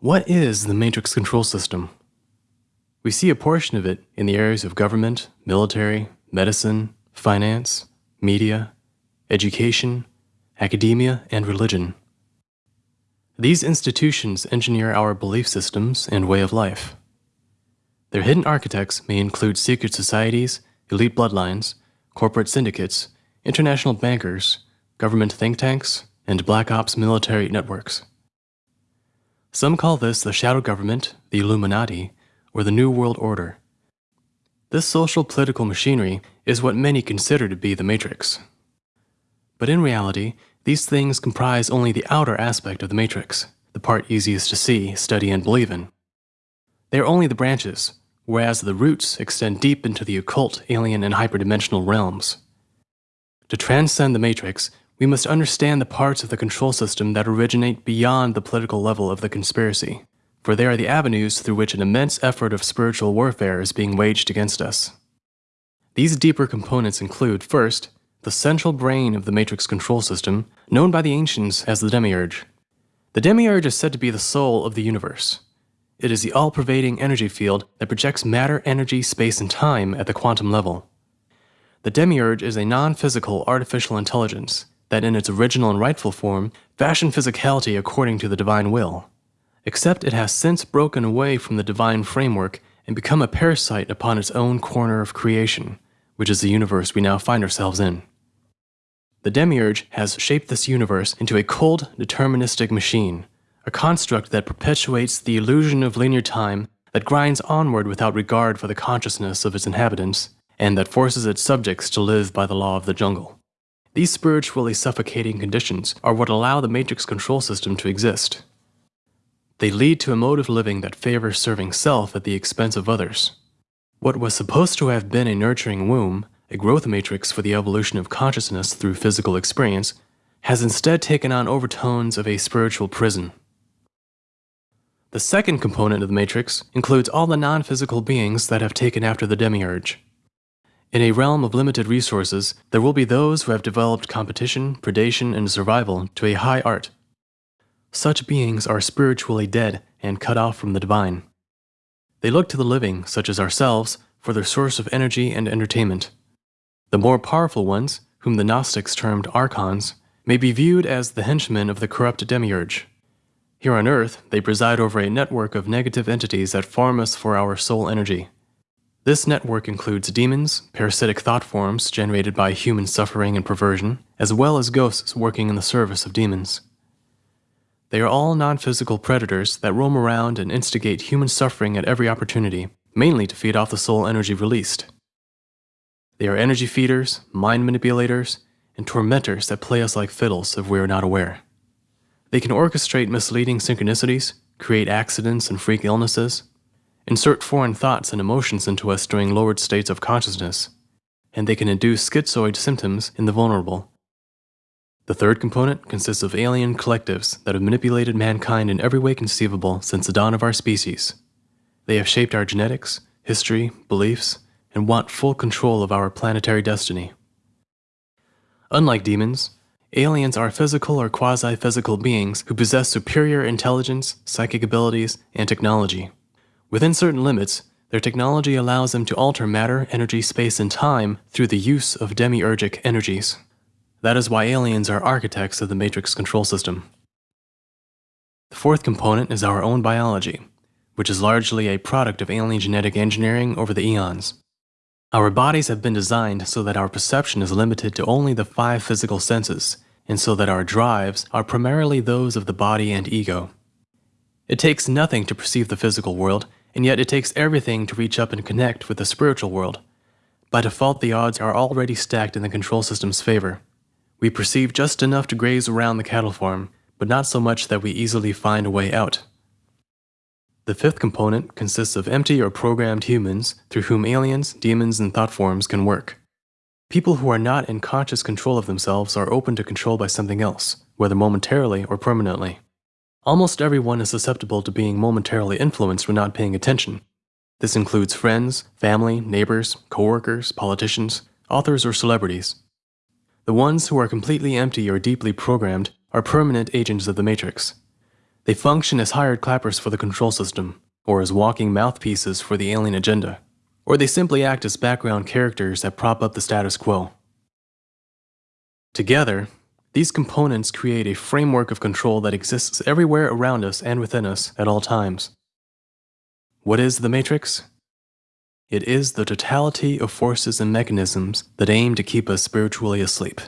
What is the Matrix control system? We see a portion of it in the areas of government, military, medicine, finance, media, education, academia, and religion. These institutions engineer our belief systems and way of life. Their hidden architects may include secret societies, elite bloodlines, corporate syndicates, international bankers, government think tanks, and black ops military networks. Some call this the shadow government, the Illuminati, or the New World Order. This social political machinery is what many consider to be the Matrix. But in reality, these things comprise only the outer aspect of the Matrix, the part easiest to see, study, and believe in. They are only the branches, whereas the roots extend deep into the occult, alien, and hyperdimensional realms. To transcend the Matrix, we must understand the parts of the control system that originate beyond the political level of the conspiracy, for they are the avenues through which an immense effort of spiritual warfare is being waged against us. These deeper components include, first, the central brain of the Matrix control system, known by the ancients as the Demiurge. The Demiurge is said to be the soul of the universe. It is the all-pervading energy field that projects matter, energy, space, and time at the quantum level. The Demiurge is a non-physical artificial intelligence that in its original and rightful form fashioned physicality according to the divine will. Except it has since broken away from the divine framework and become a parasite upon its own corner of creation, which is the universe we now find ourselves in. The Demiurge has shaped this universe into a cold, deterministic machine, a construct that perpetuates the illusion of linear time that grinds onward without regard for the consciousness of its inhabitants, and that forces its subjects to live by the law of the jungle. These spiritually suffocating conditions are what allow the matrix control system to exist. They lead to a mode of living that favors serving self at the expense of others. What was supposed to have been a nurturing womb, a growth matrix for the evolution of consciousness through physical experience, has instead taken on overtones of a spiritual prison. The second component of the matrix includes all the non-physical beings that have taken after the demiurge. In a realm of limited resources, there will be those who have developed competition, predation, and survival to a high art. Such beings are spiritually dead and cut off from the divine. They look to the living, such as ourselves, for their source of energy and entertainment. The more powerful ones, whom the Gnostics termed archons, may be viewed as the henchmen of the corrupt demiurge. Here on Earth, they preside over a network of negative entities that farm us for our soul energy. This network includes demons, parasitic thought forms generated by human suffering and perversion, as well as ghosts working in the service of demons. They are all non-physical predators that roam around and instigate human suffering at every opportunity, mainly to feed off the soul energy released. They are energy feeders, mind manipulators, and tormentors that play us like fiddles if we are not aware. They can orchestrate misleading synchronicities, create accidents and freak illnesses, insert foreign thoughts and emotions into us during lowered states of consciousness, and they can induce schizoid symptoms in the vulnerable. The third component consists of alien collectives that have manipulated mankind in every way conceivable since the dawn of our species. They have shaped our genetics, history, beliefs, and want full control of our planetary destiny. Unlike demons, aliens are physical or quasi-physical beings who possess superior intelligence, psychic abilities, and technology. Within certain limits, their technology allows them to alter matter, energy, space, and time through the use of demiurgic energies. That is why aliens are architects of the matrix control system. The fourth component is our own biology, which is largely a product of alien genetic engineering over the eons. Our bodies have been designed so that our perception is limited to only the five physical senses, and so that our drives are primarily those of the body and ego. It takes nothing to perceive the physical world, and yet it takes everything to reach up and connect with the spiritual world. By default, the odds are already stacked in the control system's favor. We perceive just enough to graze around the cattle farm, but not so much that we easily find a way out. The fifth component consists of empty or programmed humans through whom aliens, demons, and thought forms can work. People who are not in conscious control of themselves are open to control by something else, whether momentarily or permanently. Almost everyone is susceptible to being momentarily influenced when not paying attention. This includes friends, family, neighbors, coworkers, politicians, authors, or celebrities. The ones who are completely empty or deeply programmed are permanent agents of the Matrix. They function as hired clappers for the control system, or as walking mouthpieces for the alien agenda, or they simply act as background characters that prop up the status quo. Together, these components create a framework of control that exists everywhere around us and within us at all times. What is the Matrix? It is the totality of forces and mechanisms that aim to keep us spiritually asleep.